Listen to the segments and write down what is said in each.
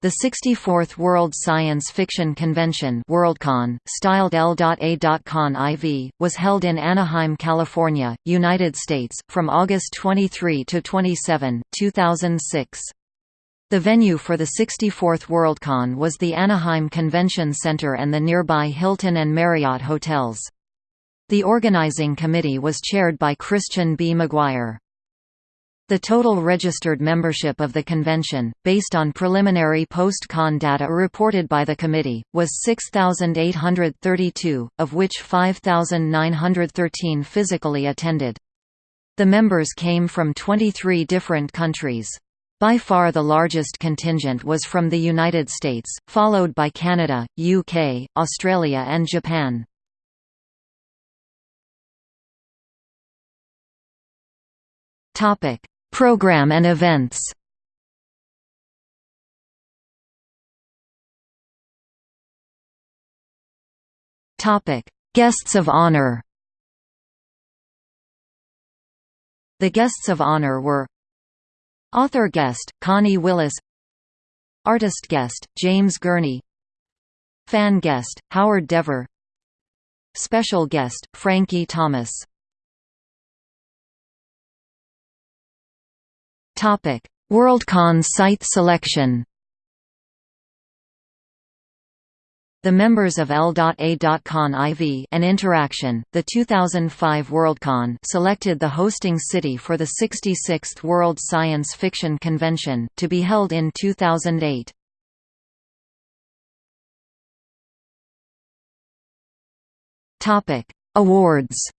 The 64th World Science Fiction Convention Worldcon, styled L.A.Con IV, was held in Anaheim, California, United States, from August 23 to 27, 2006. The venue for the 64th Worldcon was the Anaheim Convention Center and the nearby Hilton and Marriott hotels. The organizing committee was chaired by Christian B. McGuire. The total registered membership of the convention, based on preliminary post-con data reported by the committee, was 6,832, of which 5,913 physically attended. The members came from 23 different countries. By far the largest contingent was from the United States, followed by Canada, UK, Australia and Japan. Topic: Program and events. Guests of honor. The guests of honor were Author guest, Connie Willis Artist guest, James Gurney Fan guest, Howard DeVore Special guest, Frankie Thomas Worldcon site selection. The members of L.A.Con IV and Interaction, the 2005 Worldcon selected the hosting city for the 66th World Science Fiction Convention, to be held in 2008. Awards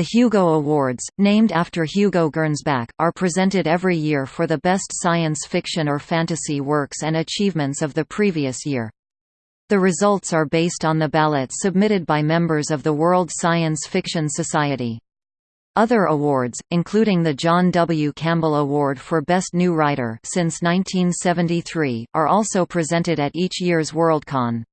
The Hugo Awards, named after Hugo Gernsback, are presented every year for the best science fiction or fantasy works and achievements of the previous year. The results are based on the ballot submitted by members of the World Science Fiction Society. Other awards, including the John W. Campbell Award for Best New Writer since 1973, are also presented at each year's Worldcon.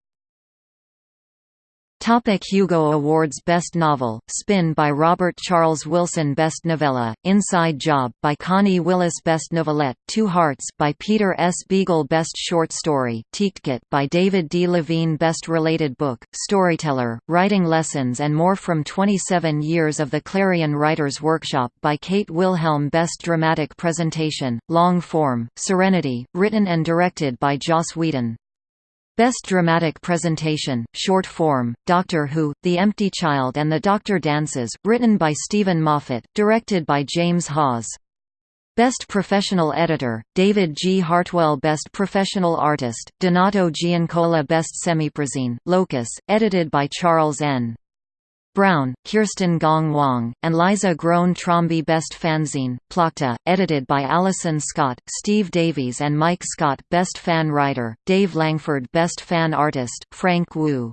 Topic Hugo Awards Best Novel, Spin by Robert Charles Wilson Best Novella, Inside Job by Connie Willis Best Novelette, Two Hearts by Peter S. Beagle Best Short Story, Tk'Tk'Tk by David D. Levine Best Related Book, Storyteller, Writing Lessons and More from 27 Years of the Clarion Writers Workshop by Kate Wilhelm Best Dramatic Presentation, Long Form, Serenity, written and directed by Joss Whedon. Best Dramatic Presentation, Short Form, Doctor Who, The Empty Child and the Doctor Dances, written by Steven Moffat, directed by James Hawes. Best Professional Editor, David G. Hartwell Best Professional Artist, Donato Giancola Best Semiprozine, Locus, edited by Charles N. Brown, Kirsten Gong Wong, and Liza Groen Trombi Best Fanzine, Plokta, edited by Alison Scott, Steve Davies and Mike Scott Best Fan Writer, Dave Langford Best Fan Artist, Frank Wu.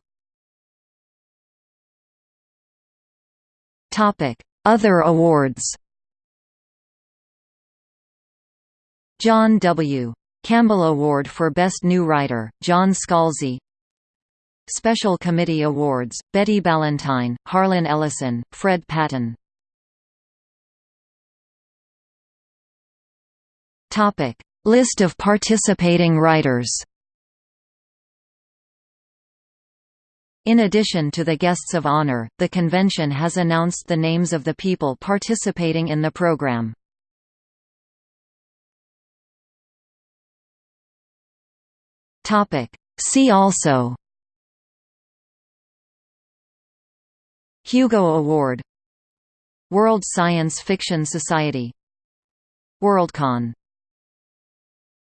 Other awards John W. Campbell Award for Best New Writer, John Scalzi Special Committee Awards, Betty Ballantine, Harlan Ellison, Fred Patten List of participating writers. In addition to the guests of honor, the convention has announced the names of the people participating in the program. See also Hugo Award World Science Fiction Society Worldcon